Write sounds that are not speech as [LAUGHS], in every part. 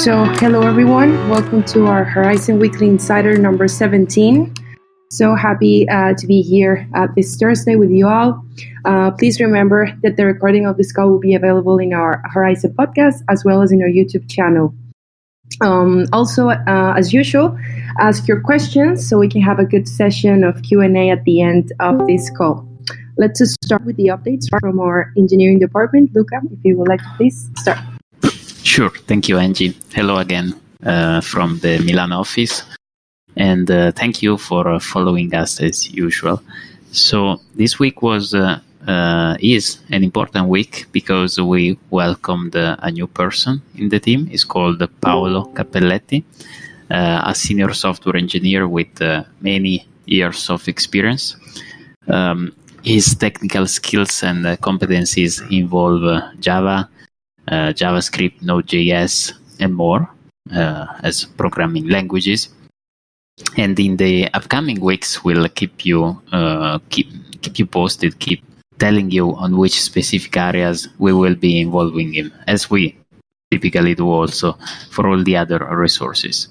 So, hello everyone. Welcome to our Horizen Weekly Insider number 17. So happy uh, to be here uh, this Thursday with you all. Uh, please remember that the recording of this call will be available in our Horizen podcast as well as in our YouTube channel. Um, also, uh, as usual, ask your questions so we can have a good session of Q&A at the end of this call. Let's start with the updates from our engineering department. Luca, if you would like to please start. Sure. Thank you, Angie. Hello again uh, from the Milan office. And uh, thank you for uh, following us as usual. So this week was uh, uh, is an important week because we welcomed a new person in the team. He's called Paolo Cappelletti, a senior software engineer with many years of experience. Um, his technical skills and competencies involve Java, uh, JavaScript, Node.js, and more uh, as programming languages. And in the upcoming weeks, we'll keep you uh, keep keep you posted, keep telling you on which specific areas we will be involving in, as we typically do also for all the other resources.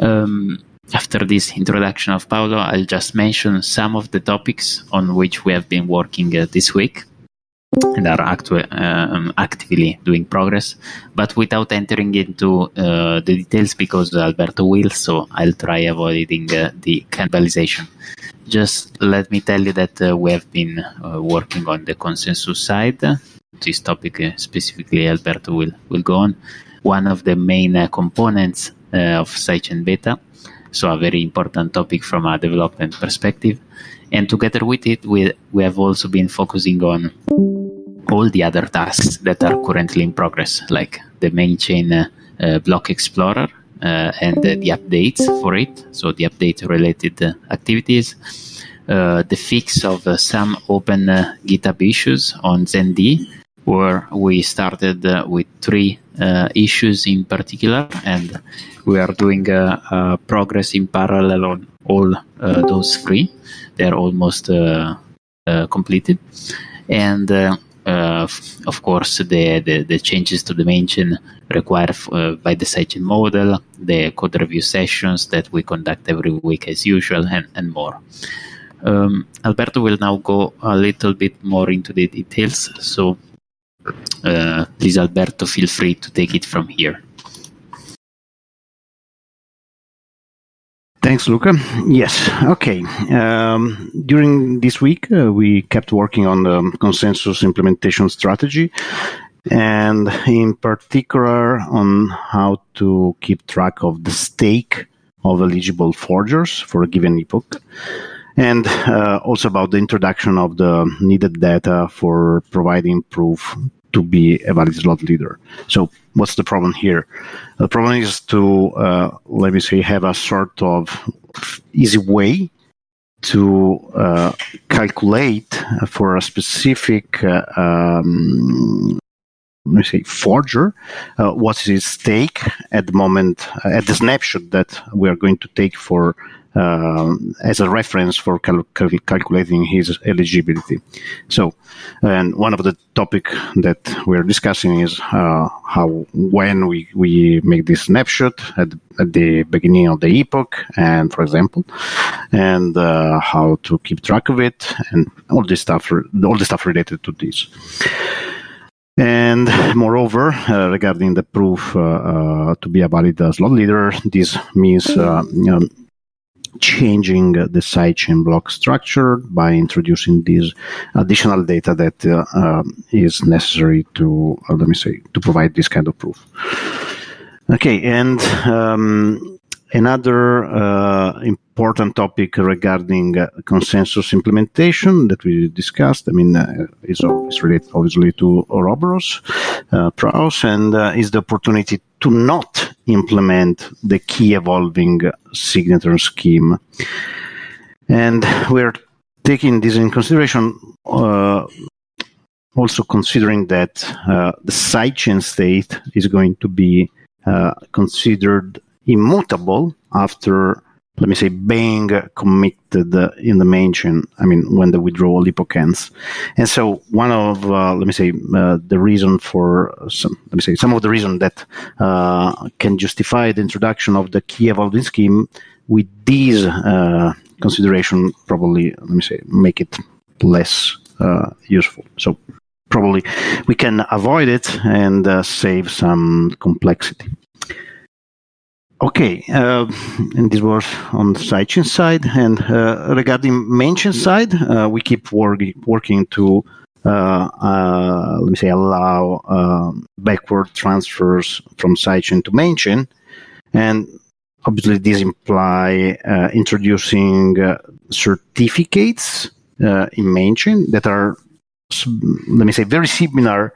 Um, after this introduction of Paolo, I'll just mention some of the topics on which we have been working uh, this week and are actu- um, actively doing progress, but without entering into uh, the details because Alberto will, so I'll try avoiding uh, the cannibalization. Just let me tell you that uh, we have been uh, working on the consensus side. This topic uh, specifically, Alberto will, will go on. One of the main uh, components of sidechain beta, so a very important topic from a development perspective. And together with it, we, we have also been focusing on all the other tasks that are currently in progress, like the main chain uh, uh, block explorer uh, and the updates for it, so the update related activities, the fix of some open GitHub issues on ZenD, where we started uh, with three uh, issues in particular, and we are doing uh, progress in parallel on all those three. They're almost completed, and uh, of course, the, the, the, changes to the main chain required uh, by the sidechain model, the code review sessions that we conduct every week as usual, and, and more. Um, Alberto will now go a little bit more into the details. So, uh, please, Alberto, feel free to take it from here. Thanks, Luca. Yes, okay. Um, during this week, uh, we kept working on the consensus implementation strategy, and in particular on how to keep track of the stake of eligible forgers for a given epoch, and uh, also about the introduction of the needed data for providing proof to be a valid slot leader. So what's the problem here? The problem is to, uh, let me say, have a sort of easy way to uh, calculate for a specific uh, um, let me say forger uh, what is its stake at the moment uh, at the snapshot that we are going to take for uh, as a reference for cal cal calculating his eligibility. So, and one of the topic that we're discussing is uh, how when we, we make this snapshot at, at the beginning of the epoch, and for example, and uh, how to keep track of it, and all this stuff, all the stuff related to this. And moreover, uh, regarding the proof uh, uh, to be a valid slot leader, this means you know, changing the sidechain block structure by introducing this additional data that uh, is necessary to, uh, let me say, to provide this kind of proof. Okay, and um, another uh, important topic regarding consensus implementation that we discussed, I mean, uh, is, is related obviously to Ouroboros, uh, and uh, is the opportunity to not implement the key evolving signature scheme. And we're taking this in consideration, uh, also considering that uh, the sidechain state is going to be uh, considered immutable after let me say, being committed in the main chain. I mean, when the withdrawal epoch ends. And so one of, uh, let me say, uh, the reason for some, let me say, some of the reason that uh, can justify the introduction of the key evolving scheme with these uh, consideration probably, let me say, make it less uh, useful. So probably we can avoid it and uh, save some complexity. Okay, uh, and this was on the sidechain side. And uh, regarding mainchain side, uh, we keep work, working to, uh, uh, let me say, allow um, backward transfers from sidechain to mainchain. And obviously, this imply uh, introducing certificates in mainchain that are, let me say, very similar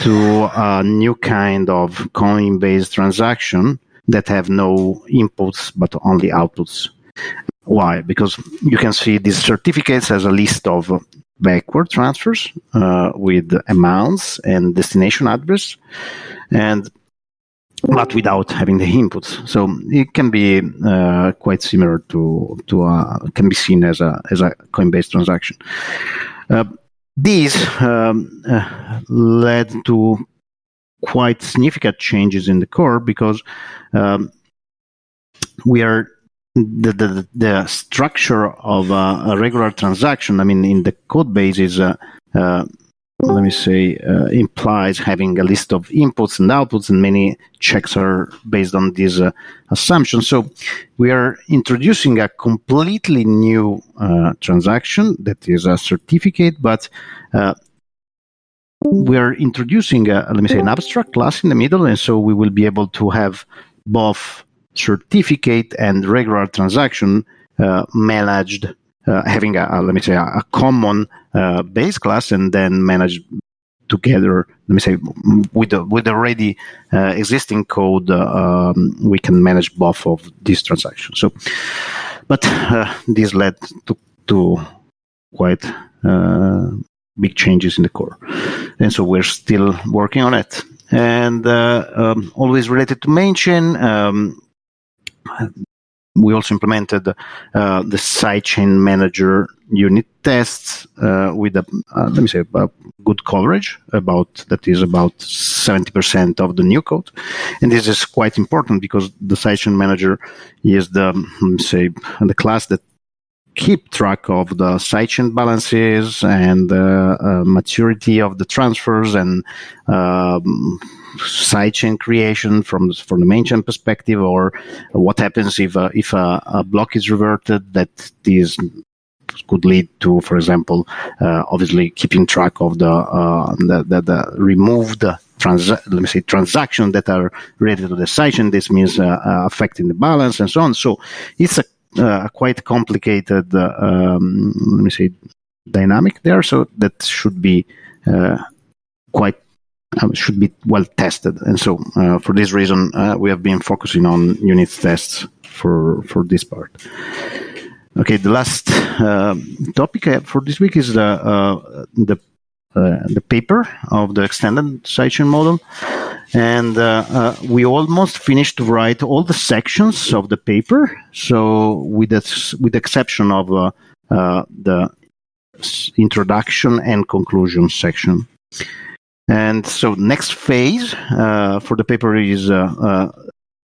to a new kind of coinbase transaction that have no inputs but only outputs. Why? Because you can see these certificates as a list of backward transfers uh, with amounts and destination address, and but without having the inputs. So it can be uh, quite similar to to a, can be seen as a as a Coinbase transaction. Uh, these um, uh, led to quite significant changes in the core because um, we are the, the, the structure of a, regular transaction. I mean, in the code base is uh, uh, let me say uh, implies having a list of inputs and outputs, and many checks are based on these uh, assumptions. So we are introducing a completely new uh, transaction that is a certificate, but we're introducing, a, let me say, an abstract class in the middle, and so we will be able to have both certificate and regular transaction uh, managed, uh, having a, a, let me say, a, a common uh, base class, and then managed together. Let me say, with the, with already uh, existing code, uh, um, we can manage both of these transactions. So, but uh, this led to to quite big changes in the core. And so we're still working on it. And uh, um, always related to main chain, um, we also implemented uh, the sidechain manager unit tests uh, with a, uh, let me say, a good coverage about that is about 70% of the new code. And this is quite important because the sidechain manager is the, let me say, the class that keep track of the sidechain balances and uh, uh, maturity of the transfers and um, sidechain creation from from the main chain perspective, or what happens if uh, if a, a, block is reverted that this could lead to, for example, uh, obviously keeping track of the uh, the, the, the, removed trans let me say transactions that are related to the sidechain. This means uh, affecting the balance and so on. So it's a uh, quite complicated, uh, um, let me say, dynamic there. So that should be uh, quite uh, should be well tested. And so uh, for this reason, uh, we have been focusing on unit tests for for this part. Okay, the last topic for this week is the the the paper of the extended sidechain model and uh, uh, we almost finished to write all the sections of the paper. So, with the, with exception of uh, uh the introduction and conclusion section. And so, next phase uh, for the paper is uh,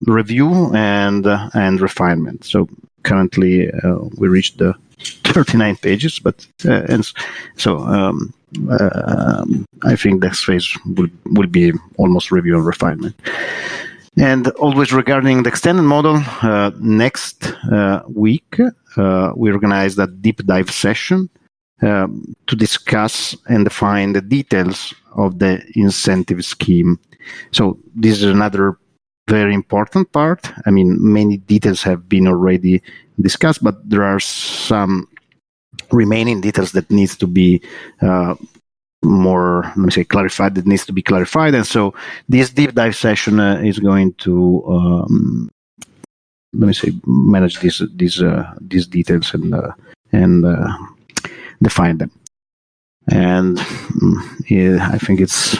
review and and refinement. So, currently we reached the 39 pages, but and so. Um, um, I think next phase will, will be almost review and refinement. And always regarding the extended model, uh, next uh, week uh, we organize a deep dive session um, to discuss and define the details of the incentive scheme. So this is another very important part. I mean, many details have been already discussed, but there are some remaining details that needs to be uh, more let me say clarified that needs to be clarified. And so this deep dive session uh, is going to um, let me say manage these these uh, these details and uh, and uh, define them. And yeah, i think it's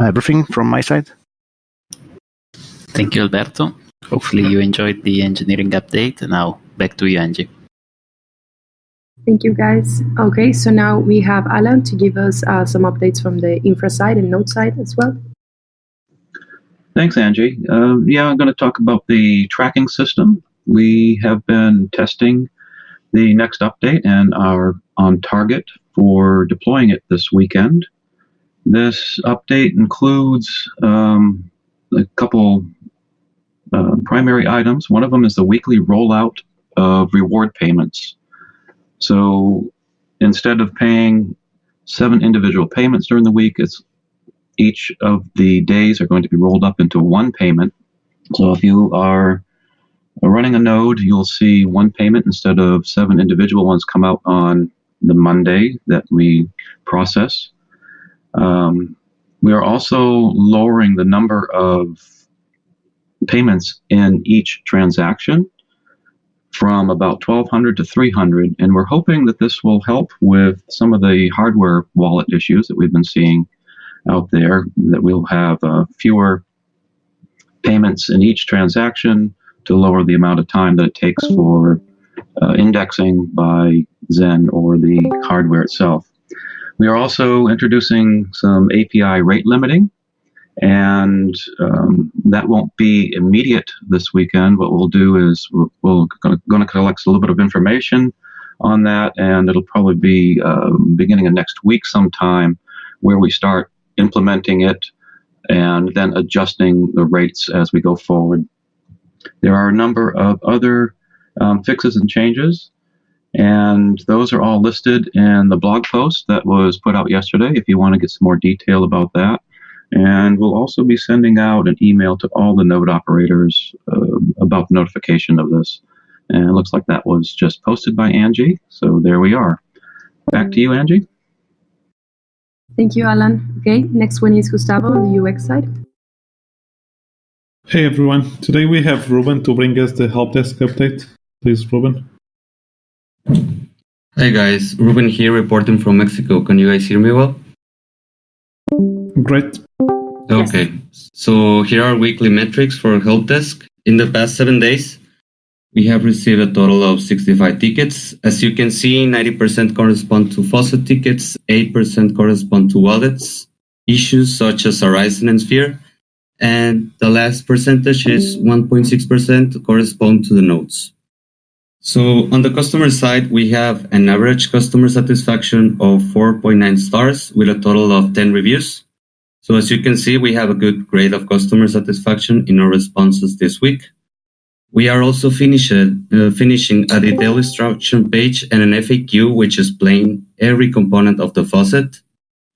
everything from my side. Thank you alberto hopefully you enjoyed the engineering update. Now back to you, Angie. Thank you, guys. Okay, so now we have Alan to give us uh, some updates from the infra side and node side as well. Thanks, Angie. Uh, yeah, I'm going to talk about the tracking system. We have been testing the next update and are on target for deploying it this weekend. This update includes um, a couple uh, primary items. One of them is the weekly rollout of reward payments. So instead of paying seven individual payments during the week, it's each of the days are going to be rolled up into one payment. So if you are running a node, you'll see one payment instead of seven individual ones come out on the Monday that we process. Um, we are also lowering the number of payments in each transaction from about 1200 to 300 and we're hoping that this will help with some of the hardware wallet issues that we've been seeing out there that we'll have uh, fewer payments in each transaction to lower the amount of time that it takes for uh, indexing by Zen or the hardware itself. We are also introducing some API rate limiting and um, that won't be immediate this weekend. What we'll do is we're, going to collect a little bit of information on that, and it'll probably be uh, beginning of next week sometime where we start implementing it and then adjusting the rates as we go forward. There are a number of other um, fixes and changes, and those are all listed in the blog post that was put out yesterday if you want to get some more detail about that. And we'll also be sending out an email to all the node operators uh, about the notification of this. And it looks like that was just posted by Angie. So there we are. Back to you, Angie. Thank you, Alan. Okay, next one is Gustavo on the UX side. Hey everyone, today we have Ruben to bring us the help desk update. Please, Ruben. Hi guys, Ruben here reporting from Mexico. Can you guys hear me well? Great. Okay, so here are weekly metrics for help desk. In the past seven days, we have received a total of 65 tickets. As you can see, 90% correspond to faucet tickets, 8% correspond to wallets, issues such as Horizen and Sphere, and the last percentage is 1.6% correspond to the nodes. So on the customer side, we have an average customer satisfaction of 4.9 stars with a total of 10 reviews. So as you can see, we have a good grade of customer satisfaction in our responses this week. We are also finished, uh, finishing a detailed instruction page and an FAQ which explain every component of the faucet.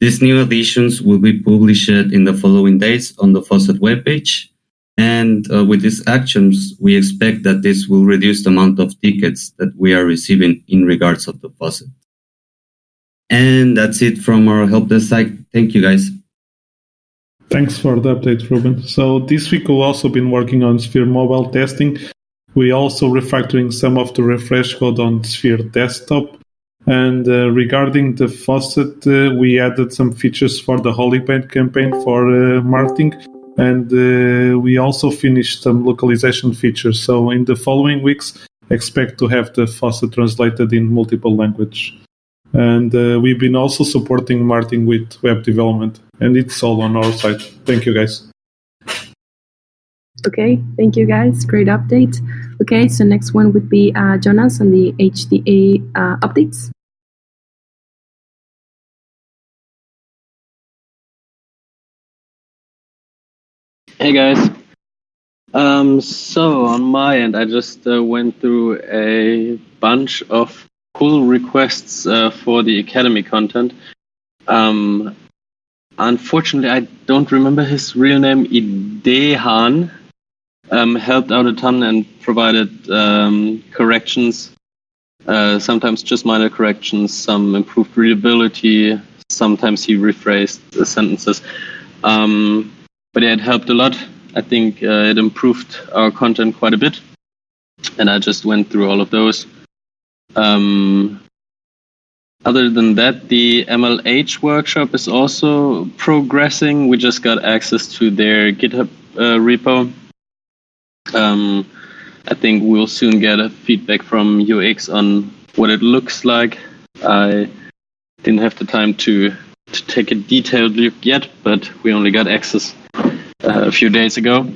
These new additions will be published in the following days on the faucet webpage. And uh, with these actions, we expect that this will reduce the amount of tickets that we are receiving in regards of the faucet. And that's it from our help desk side. Thank you guys. Thanks for the update, Ruben. So this week we've also been working on Sphere mobile testing. We also refactoring some of the refresh code on Sphere desktop. And uh, regarding the faucet, uh, we added some features for the Holy Paint campaign for uh, marketing. And uh, we also finished some localization features. So in the following weeks, expect to have the faucet translated in multiple language and uh, we've been also supporting Martin with web development, and it's all on our side. Thank you, guys. Okay, thank you, guys. Great update. Okay, so next one would be uh, Jonas on the HDA uh, updates. Hey guys. Um, so on my end, I just uh, went through a bunch of pull requests uh, for the Academy content. Um, unfortunately, I don't remember his real name. Idehan um, helped out a ton and provided um, corrections. Uh, sometimes just minor corrections, some improved readability. Sometimes he rephrased the sentences. Um, but yeah, it helped a lot. I think uh, it improved our content quite a bit. And I just went through all of those. Um, other than that, the MLH workshop is also progressing. We just got access to their GitHub uh, repo. Um, I think we'll soon get a feedback from UX on what it looks like. I didn't have the time to to take a detailed look yet, but we only got access uh, a few days ago.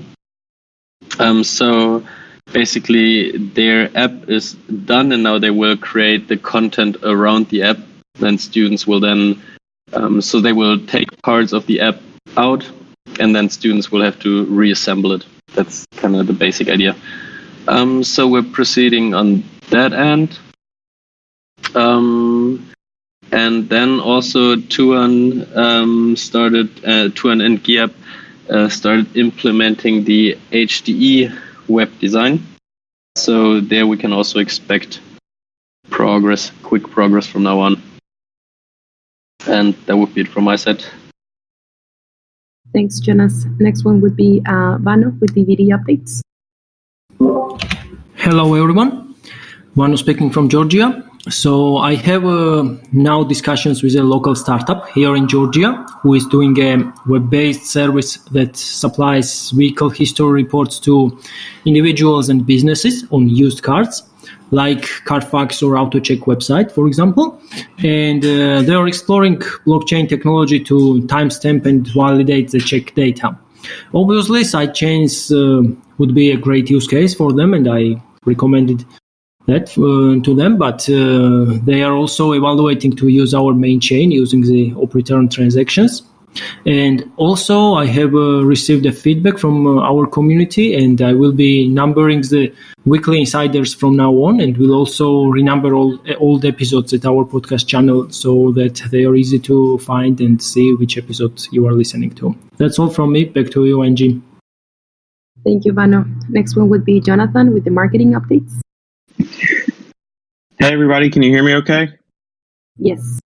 Um, so basically, their app is done, and now they will create the content around the app. Then students will then, um, so they will take parts of the app out, and then students will have to reassemble it. That's kind of the basic idea. Um, so we're proceeding on that end. Um, and then also Tuan um, started, uh, Tuan and Giap uh, started implementing the HDE web design. So there we can also expect progress, quick progress from now on. And that would be it from my side. Thanks, Jonas. Next one would be uh, Vano with DVD updates. Hello, everyone. Vano speaking from Georgia. So I have uh, now discussions with a local startup here in Georgia who is doing a web-based service that supplies vehicle history reports to individuals and businesses on used cars, like Carfax or AutoCheck website, for example. And uh, they are exploring blockchain technology to timestamp and validate the check data. Obviously, sidechains uh, would be a great use case for them, and I recommended that uh, to them, but uh, they are also evaluating to use our main chain using the op return transactions. And also, I have uh, received a feedback from uh, our community, and I will be numbering the weekly insiders from now on, and will also renumber all old episodes at our podcast channel so that they are easy to find and see which episode you are listening to. That's all from me. Back to you, Angie. Thank you, Vano. Next one would be Jonathan with the marketing updates. Hey, everybody, can you hear me okay? Yes.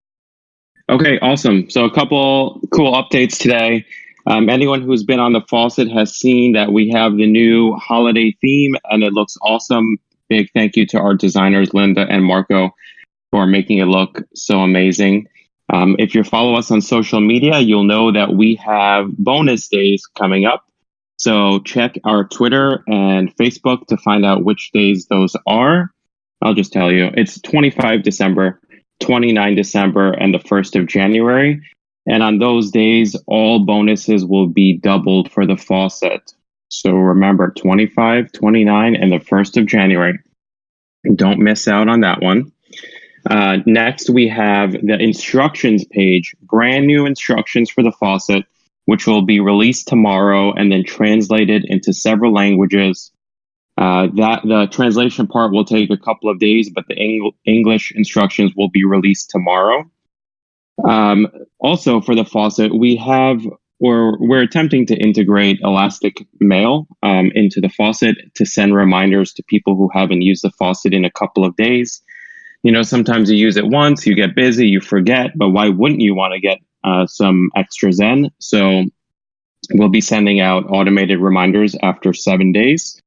Okay, awesome. So, a couple cool updates today. Um, anyone who's been on the faucet has seen that we have the new holiday theme and it looks awesome. Big thank you to our designers, Linda and Marco, for making it look so amazing. Um, if you follow us on social media, you'll know that we have bonus days coming up. So check our Twitter and Facebook to find out which days those are. I'll just tell you it's 25 December, 29 December, and the 1st of January. And on those days, all bonuses will be doubled for the faucet. So remember 25, 29, and the 1st of January. Don't miss out on that one. Uh, next, we have the instructions page, brand new instructions for the faucet which will be released tomorrow and then translated into several languages. Uh, that the translation part will take a couple of days, but the Eng- English instructions will be released tomorrow. Um, also, for the faucet, we have or we're attempting to integrate Elastic Mail um, into the faucet to send reminders to people who haven't used the faucet in a couple of days. You know, sometimes you use it once, you get busy, you forget, but why wouldn't you want to get uh, some extra Zen. So we'll be sending out automated reminders after seven days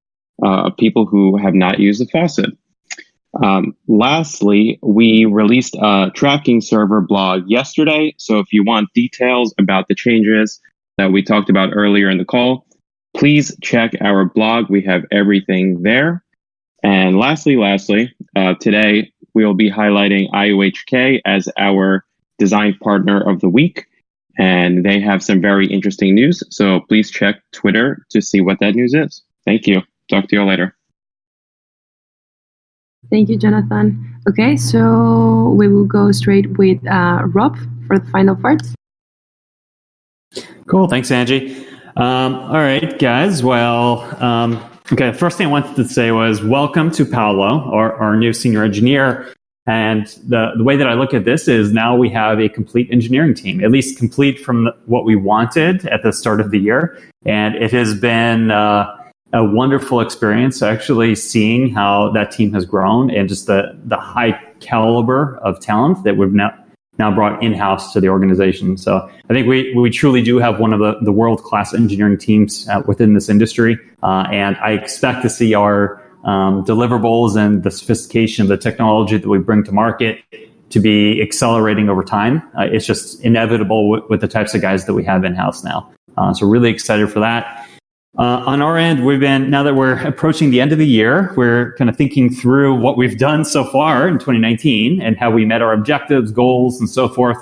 uh, of people who have not used the faucet. Um, lastly, we released a tracking server blog yesterday. So if you want details about the changes that we talked about earlier in the call, please check our blog. We have everything there. And lastly, lastly, uh, today we will be highlighting IOHK as our design partner of the week. And they have some very interesting news. So please check Twitter to see what that news is. Thank you. Talk to you later. Thank you, Jonathan. Okay, so we will go straight with uh, Rob for the final part. Cool. Thanks, Angie. Um, all right, guys. Well, um, okay. First thing I wanted to say was welcome to Paolo, our, our new senior engineer. And the, the way that I look at this is now we have a complete engineering team, at least complete from what we wanted at the start of the year. And it has been uh, a wonderful experience actually seeing how that team has grown and just the, the high caliber of talent that we've now, now brought in-house to the organization. So I think we, we truly do have one of the, the world-class engineering teams uh, within this industry. Uh, and I expect to see our um, deliverables and the sophistication of the technology that we bring to market to be accelerating over time. Uh, it's just inevitable with, with, the types of guys that we have in house now. Uh, so really excited for that. Uh, on our end, we've been, now that we're approaching the end of the year, we're kind of thinking through what we've done so far in 2019 and how we met our objectives, goals, and so forth.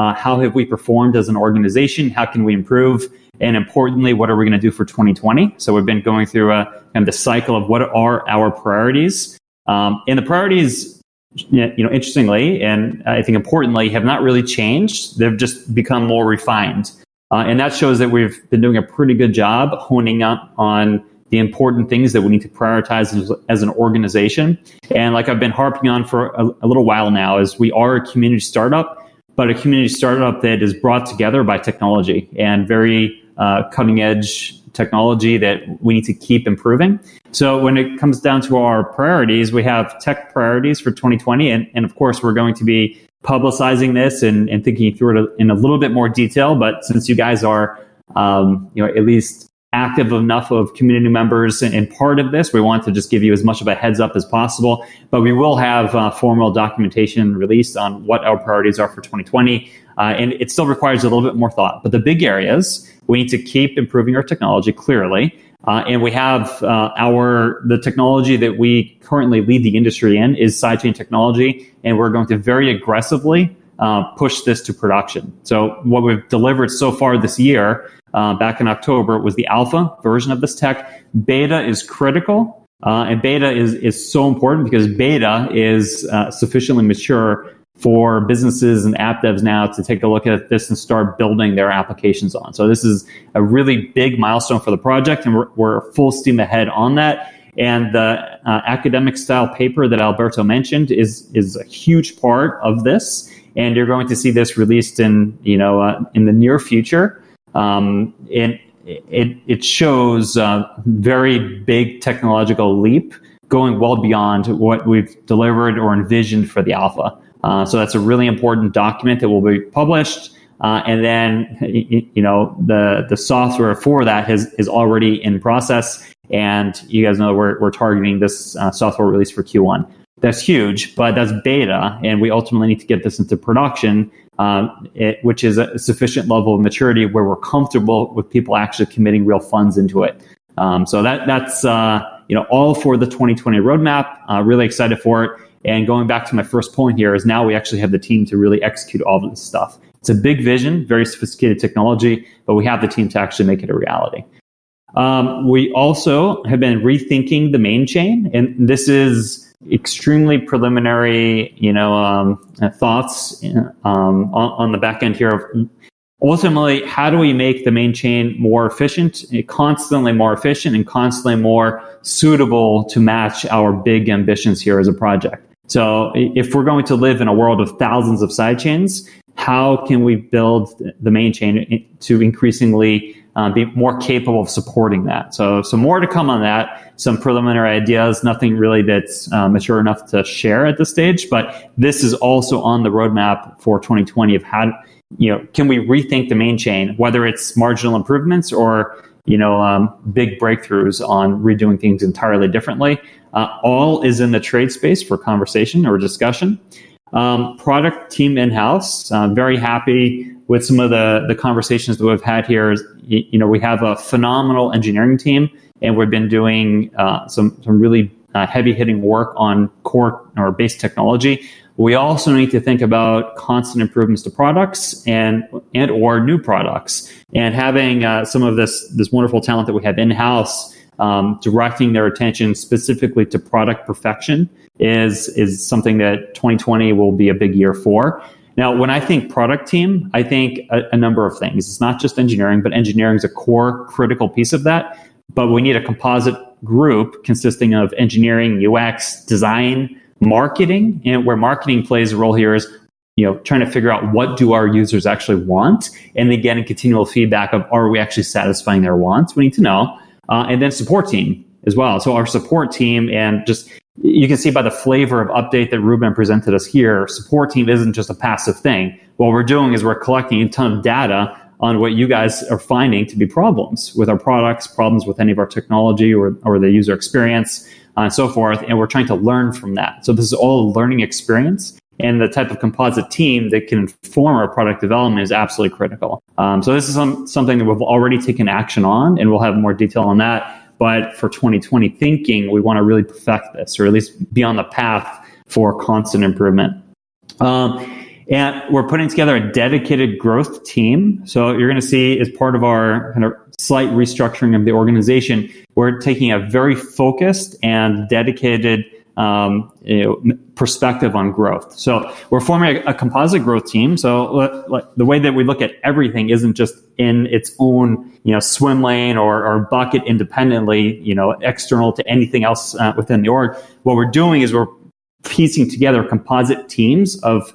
Uh, how have we performed as an organization? How can we improve? And importantly, what are we going to do for 2020? So we've been going through a kind of the cycle of what are our priorities. Um, and the priorities, you know, interestingly, and I think importantly, have not really changed. They've just become more refined. Uh, and that shows that we've been doing a pretty good job honing up on the important things that we need to prioritize as, as an organization. And like I've been harping on for a, a, little while now, is we are a community startup, but a community startup that is brought together by technology and very uh, cutting edge technology that we need to keep improving. So when it comes down to our priorities, we have tech priorities for 2020, and, and of course we're going to be publicizing this and, and thinking through it in a little bit more detail. But since you guys are, um, you know, at least active enough of community members and, part of this, we want to just give you as much of a heads up as possible. But we will have uh, formal documentation released on what our priorities are for 2020. Uh, and it still requires a little bit more thought. But the big areas, we need to keep improving our technology clearly. Uh, and we have uh, our the technology that we currently lead the industry in is sidechain technology, and we're going to very aggressively uh, push this to production. So what we've delivered so far this year, uh, back in October, was the alpha version of this tech. Beta is critical, uh, and beta is is so important because beta is uh, sufficiently mature for businesses and app devs now to take a look at this and start building their applications on. So this is a really big milestone for the project, and we're, we're full steam ahead on that. And the uh, academic style paper that Alberto mentioned is is a huge part of this, and you're going to see this released in you know uh, in the near future. Um, and it it shows a very big technological leap, going well beyond what we've delivered or envisioned for the alpha. Uh, so that's a really important document that will be published. Uh, and then, you know, the, the software for that has, is already in process. And you guys know we're, we're targeting this uh, software release for Q1. That's huge, but that's beta. And we ultimately need to get this into production, um, it, which is a sufficient level of maturity where we're comfortable with people actually committing real funds into it. Um, so that, that's, uh, you know, all for the 2020 roadmap. Really excited for it. And going back to my first point here is now we actually have the team to really execute all this stuff. It's a big vision, very sophisticated technology, but we have the team to actually make it a reality. Um, we also have been rethinking the main chain, and this is extremely preliminary, you know, um, thoughts um, on, on, the back end here of ultimately how do we make the main chain more efficient, constantly more efficient, and constantly more suitable to match our big ambitions here as a project. So if we're going to live in a world of thousands of sidechains, how can we build the main chain to increasingly uh, be more capable of supporting that? So, some more to come on that. Some preliminary ideas, nothing really that's uh, mature enough to share at this stage, but this is also on the roadmap for 2020 of how, you know, can we rethink the main chain, whether it's marginal improvements or you know, um, big breakthroughs on redoing things entirely differently. Uh, all is in the trade space for conversation or discussion. Um, product team in house. I'm very happy with some of the, the conversations that we've had here. You, you know, we have a phenomenal engineering team, and we've been doing uh, some, some really uh, heavy hitting work on core or base technology. We also need to think about constant improvements to products and and or new products, and having uh, some of this this wonderful talent that we have in house um, directing their attention specifically to product perfection is is something that 2020 will be a big year for. Now, when I think product team, I think a, a number of things. It's not just engineering, but engineering is a core critical piece of that. But we need a composite group consisting of engineering, UX, design, marketing, and where marketing plays a role here is you know trying to figure out what do our users actually want, and then getting continual feedback of are we actually satisfying their wants? We need to know uh, and then support team as well. So our support team and just you can see by the flavor of update that Ruben presented us here, support team isn't just a passive thing. What we're doing is we're collecting a ton of data on what you guys are finding to be problems with our products, problems with any of our technology or, or the user experience, uh, and so forth. And we're trying to learn from that. So this is all a learning experience. And the type of composite team that can inform our product development is absolutely critical. Um, so this is some, something that we've already taken action on, and we'll have more detail on that. But for 2020 thinking, we want to really perfect this, or at least be on the path for constant improvement. Um, and we're putting together a dedicated growth team. So you're going to see as part of our kind of slight restructuring of the organization, we're taking a very focused and dedicated um, you know, perspective on growth. So we're forming a, a composite growth team. So the way that we look at everything isn't just in its own you know swim lane or, or bucket independently, you know, external to anything else uh, within the org. What we're doing is we're piecing together composite teams of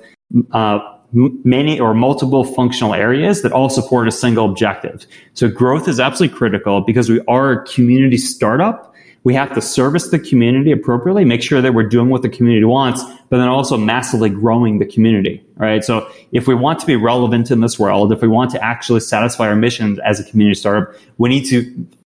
uh, many or multiple functional areas that all support a single objective. So growth is absolutely critical because we are a community startup we have to service the community appropriately, make sure that we're doing what the community wants, but then also massively growing the community, right? So if we want to be relevant in this world, if we want to actually satisfy our mission as a community startup, we need to,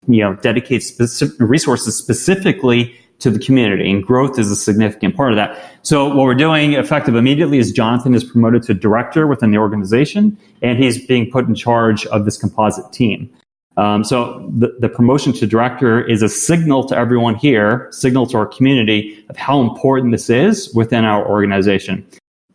you know, dedicate specific resources specifically to the community and growth is a significant part of that. So what we're doing effective immediately is Jonathan is promoted to director within the organization and he's being put in charge of this composite team. Um, so the, the promotion to director is a signal to everyone here, signal to our community of how important this is within our organization.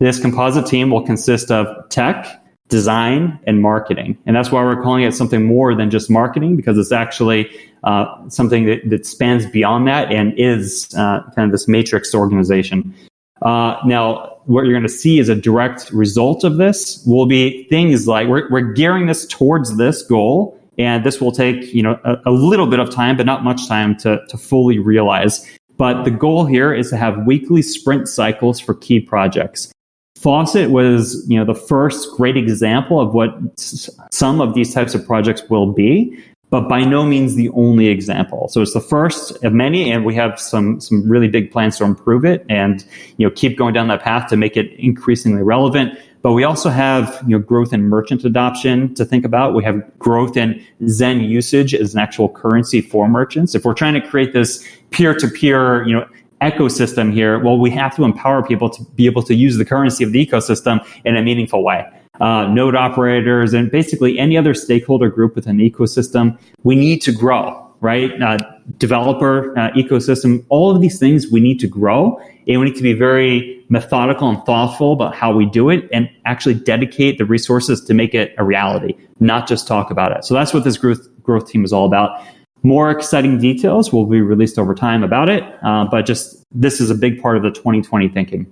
This composite team will consist of tech, design, and marketing. And that's why we're calling it something more than just marketing, because it's actually uh, something that, that, spans beyond that and is uh, kind of this matrix organization. Uh, now, what you're going to see as a direct result of this will be things like we're, we're gearing this towards this goal and this will take, you know, a, a little bit of time, but not much time to, to fully realize. But the goal here is to have weekly sprint cycles for key projects. Faucet was, you know, the first great example of what s- some of these types of projects will be, but by no means the only example. So it's the first of many, and we have some some really big plans to improve it and you know keep going down that path to make it increasingly relevant. But we also have you know, growth in merchant adoption to think about. We have growth in Zen usage as an actual currency for merchants. If we're trying to create this peer-to-peer, you know, ecosystem here, well, we have to empower people to be able to use the currency of the ecosystem in a meaningful way. Uh, node operators and basically any other stakeholder group within the ecosystem, we need to grow right? Uh, developer uh, ecosystem, all of these things we need to grow. And we need to be very methodical and thoughtful about how we do it and actually dedicate the resources to make it a reality, not just talk about it. So that's what this growth, growth team is all about. More exciting details will be released over time about it, uh, but just this is a big part of the 2020 thinking.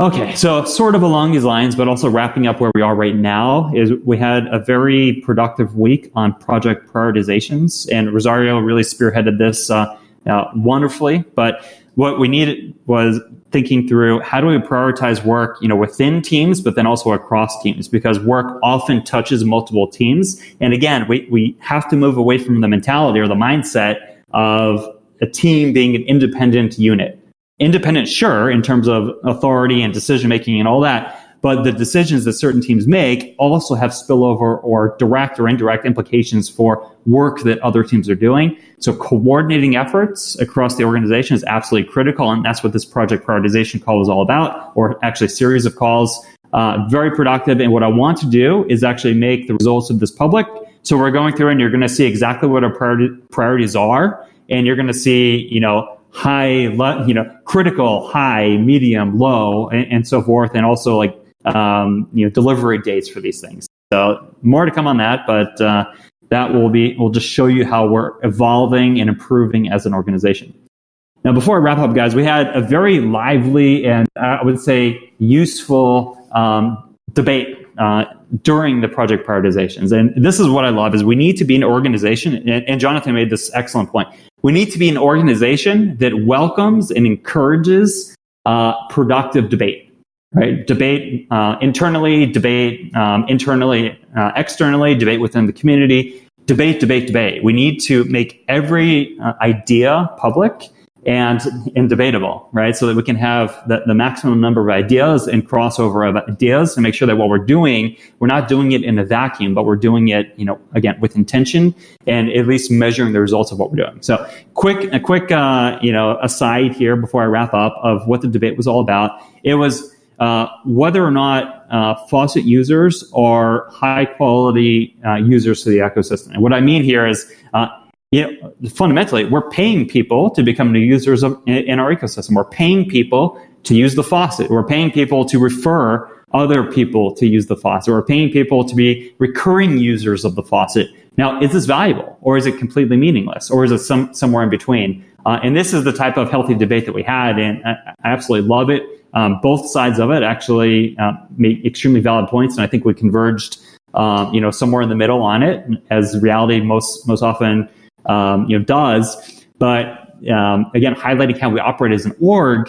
Okay, so sort of along these lines, but also wrapping up where we are right now, is we had a very productive week on project prioritizations, and Rosario really spearheaded this uh, uh, wonderfully. But what we needed was thinking through how do we prioritize work, you know, within teams, but then also across teams, because work often touches multiple teams. And again, we, we have to move away from the mentality or the mindset of a team being an independent unit independent, sure, in terms of authority and decision making and all that. But the decisions that certain teams make also have spillover or direct or indirect implications for work that other teams are doing. So coordinating efforts across the organization is absolutely critical. And that's what this project prioritization call is all about, or actually series of calls. Uh, very productive. And what I want to do is actually make the results of this public. So we're going through and you're going to see exactly what our priorities are. And you're going to see, you know, high, you know, critical, high, medium, low, and, and so forth, and also like um, you know delivery dates for these things. So more to come on that, but uh, that will be will just show you how we're evolving and improving as an organization. Now, before I wrap up, guys, we had a very lively and uh, I would say useful um, debate uh, during the project prioritizations. And this is what I love is we need to be an organization, and, and Jonathan made this excellent point. We need to be an organization that welcomes and encourages uh, productive debate, right? Debate uh, internally, debate um, internally, uh, externally, debate within the community, debate, debate, debate. We need to make every uh, idea public and, debatable, right? So that we can have the, the maximum number of ideas and crossover of ideas and make sure that what we're doing, we're not doing it in a vacuum, but we're doing it, you know, again, with intention and at least measuring the results of what we're doing. So quick, a quick, uh, you know, aside here before I wrap up of what the debate was all about. It was uh, whether or not uh, faucet users are high quality uh, users to the ecosystem. And what I mean here is, uh, you know, fundamentally, we're paying people to become new users of, in, our ecosystem. We're paying people to use the faucet. We're paying people to refer other people to use the faucet. We're paying people to be recurring users of the faucet. Now, is this valuable or is it completely meaningless or is it some, somewhere in between? Uh, and this is the type of healthy debate that we had, and I, absolutely love it. Um, both sides of it actually uh, make extremely valid points, and I think we converged, um, you know, somewhere in the middle on it, as reality most most often, um, you know, does. But um, again, highlighting how we operate as an org,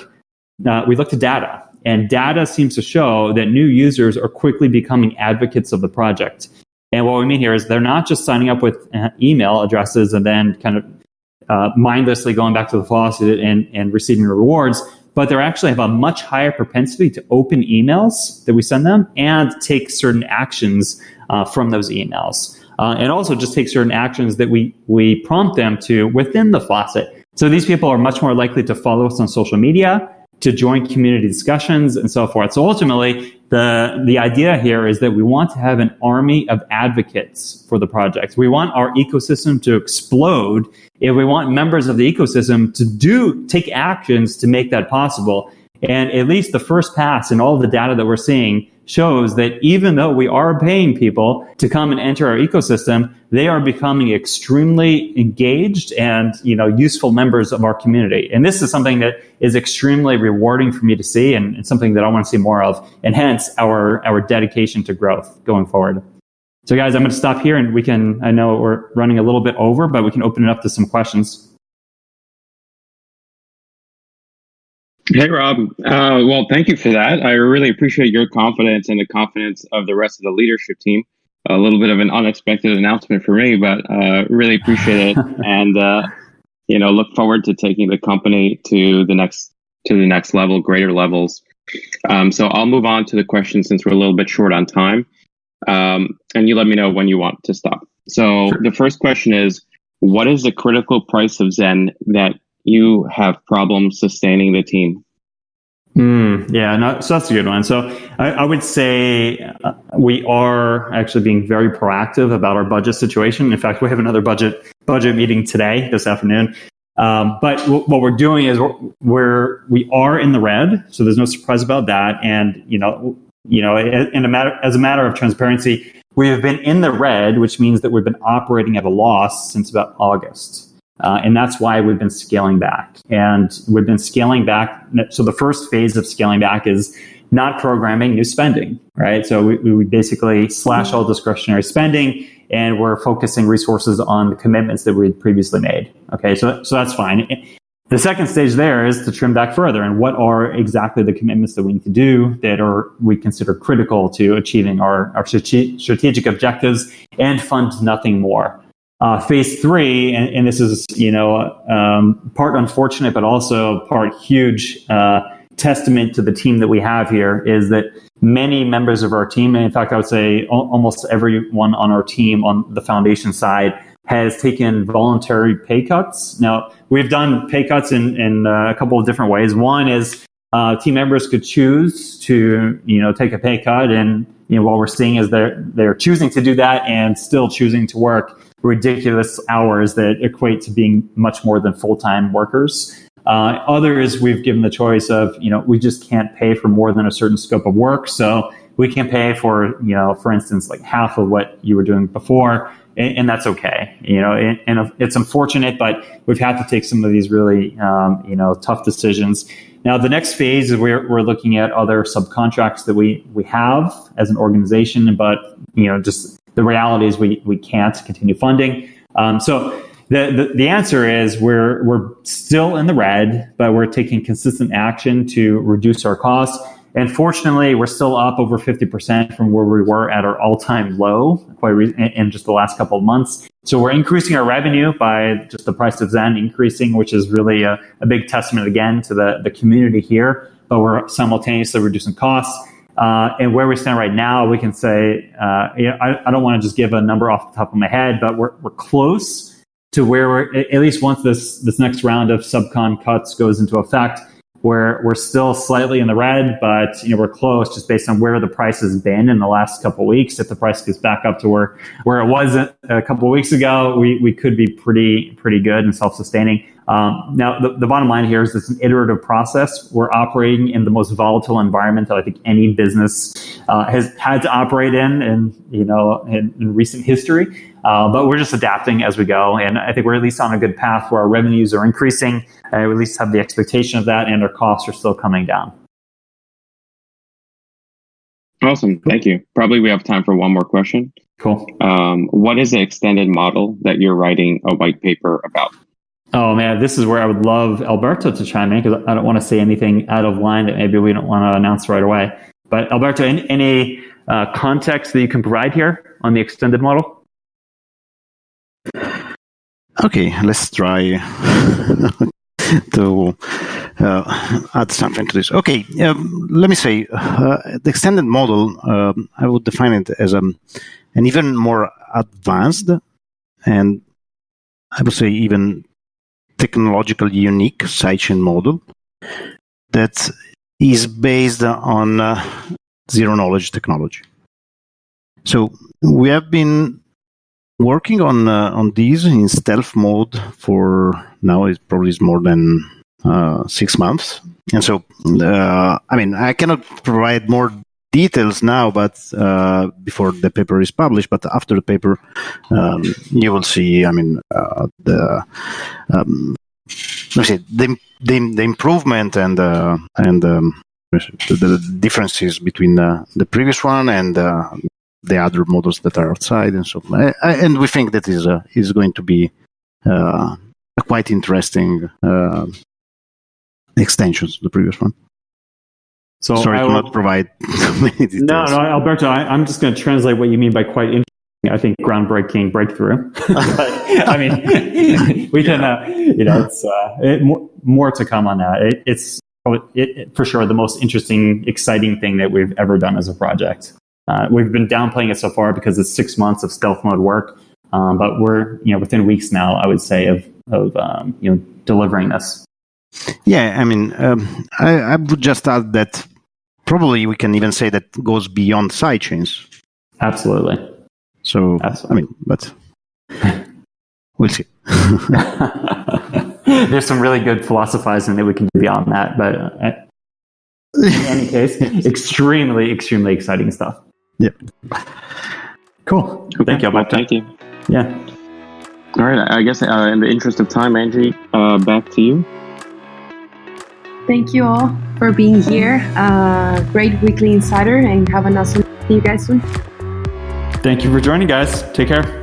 uh, we look to data, and data seems to show that new users are quickly becoming advocates of the project. And what we mean here is they're not just signing up with uh, email addresses and then kind of uh, mindlessly going back to the faucet and, and receiving rewards, but they actually have a much higher propensity to open emails that we send them and take certain actions uh, from those emails. Uh, and also just take certain actions that we, we prompt them to within the faucet. So these people are much more likely to follow us on social media, to join community discussions and so forth. So ultimately, the, the idea here is that we want to have an army of advocates for the project. We want our ecosystem to explode if we want members of the ecosystem to do, take actions to make that possible. And at least the first pass in all the data that we're seeing shows that even though we are paying people to come and enter our ecosystem, they are becoming extremely engaged and you know useful members of our community. And this is something that is extremely rewarding for me to see, and it's something that I want to see more of. And hence our our dedication to growth going forward. So, guys, I'm going to stop here, and we can. I know we're running a little bit over, but we can open it up to some questions. Hey, Rob. Uh, well, thank you for that. I really appreciate your confidence and the confidence of the rest of the leadership team. A little bit of an unexpected announcement for me, but uh, really appreciate it, [LAUGHS] and uh, you know, look forward to taking the company to the next to the next level, greater levels. Um, so I'll move on to the question since we're a little bit short on time, um, and you let me know when you want to stop. So sure. the first question is, what is the critical price of Zen that you have problems sustaining the team? Mm, yeah, no, so that's a good one. So I, I would say uh, we are actually being very proactive about our budget situation. In fact, we have another budget budget meeting today, this afternoon. Um, but w- what we're doing is we're, we're we are in the red, so there's no surprise about that. And you know, you know, in a matter as a matter of transparency, we have been in the red, which means that we've been operating at a loss since about August. Uh, and that's why we've been scaling back. And we've been scaling back. So the first phase of scaling back is not programming new spending, right? So we, we basically slash all discretionary spending and we're focusing resources on the commitments that we had previously made. Okay, so, so that's fine. The second stage there is to trim back further and what are exactly the commitments that we need to do that are we consider critical to achieving our, our strategic objectives and fund nothing more. Uh, phase three, and, and, this is you know um, part unfortunate, but also part huge uh, testament to the team that we have here is that many members of our team, and in fact, I would say almost everyone on our team on the foundation side has taken voluntary pay cuts. Now, we've done pay cuts in, in uh, a couple of different ways. One is uh, team members could choose to, you know, take a pay cut, and you know, what we're seeing is they're they're choosing to do that and still choosing to work ridiculous hours that equate to being much more than full time workers. Uh, others, we've given the choice of, you know, we just can't pay for more than a certain scope of work. So we can pay for, you know, for instance, like half of what you were doing before. And, and that's okay, you know, and, and, it's unfortunate, but we've had to take some of these really, um, you know, tough decisions. Now, the next phase is we're, we're looking at other subcontracts that we, we have as an organization, but, you know, just the reality is we, we can't continue funding. Um, so the, the, the, answer is we're, we're still in the red, but we're taking consistent action to reduce our costs. And fortunately, we're still up over 50% from where we were at our all-time low quite re- in just the last couple of months. So we're increasing our revenue by just the price of Zen increasing, which is really a, a big testament again to the, the community here. But we're simultaneously reducing costs. Uh, and where we stand right now, we can say, uh, you know, I, I, don't want to just give a number off the top of my head, but we're, we're close to where we're, at least once this, this next round of subcon cuts goes into effect, we're we're still slightly in the red, but you know we're close just based on where the price has been in the last couple weeks. If the price gets back up to where where it was a, a couple weeks ago, we, we could be pretty pretty good and self sustaining. Um, now the, the bottom line here is it's an iterative process. We're operating in the most volatile environment that I think any business uh, has had to operate in, in you know in, in recent history. Uh, but we're just adapting as we go, and I think we're at least on a good path where our revenues are increasing. We at least have the expectation of that, and our costs are still coming down. Awesome, thank you. Probably we have time for one more question. Cool. Um, what is the extended model that you're writing a white paper about? Oh man, this is where I would love Alberto to chime in because I don't want to say anything out of line that maybe we don't want to announce right away. But Alberto, any, any uh, context that you can provide here on the extended model? Okay, let's try [LAUGHS] to uh, add something to this. Okay, um, let me say uh, the extended model. Um, I would define it as um, an even more advanced and I would say even technologically unique sidechain model that is based on uh, zero knowledge technology. So we have been working on uh, on these in stealth mode for now it probably is more than uh, six months and so uh, i mean i cannot provide more details now but uh, before the paper is published but after the paper um, you will see i mean uh, the um, the, the, the improvement and uh, and um, the, differences between the previous one and the other models that are outside and so on. And we think that is uh, is going to be uh, a quite interesting uh, extension to the previous one. So sorry I to not provide. [LAUGHS] No, no, Alberto, I, am just going to translate what you mean by quite interesting. I think groundbreaking breakthrough. [LAUGHS] I mean, [LAUGHS] we can, uh, you know, it's uh, it, more, more, to come on that. It, it's it, for sure the most interesting, exciting thing that we've ever done as a project. Uh, we've been downplaying it so far because it's six months of stealth mode work, um, but we're you know within weeks now. I would say of of um, you know delivering this. Yeah, I mean, um, I, I, would just add that probably we can even say that goes beyond sidechains. Absolutely. So Absolutely. I mean, but [LAUGHS] we'll see. [LAUGHS] There's some really good philosophizing that we can do beyond that, but uh, in any [LAUGHS] case, extremely, extremely exciting stuff. Yeah. Cool. Okay. Thank you, Alberto. Thank you. Yeah. All right. I guess uh, in the interest of time, Angie, uh, back to you. Thank you all for being here. Uh, great weekly insider, and have an awesome see you guys soon. Thank you for joining, guys. Take care.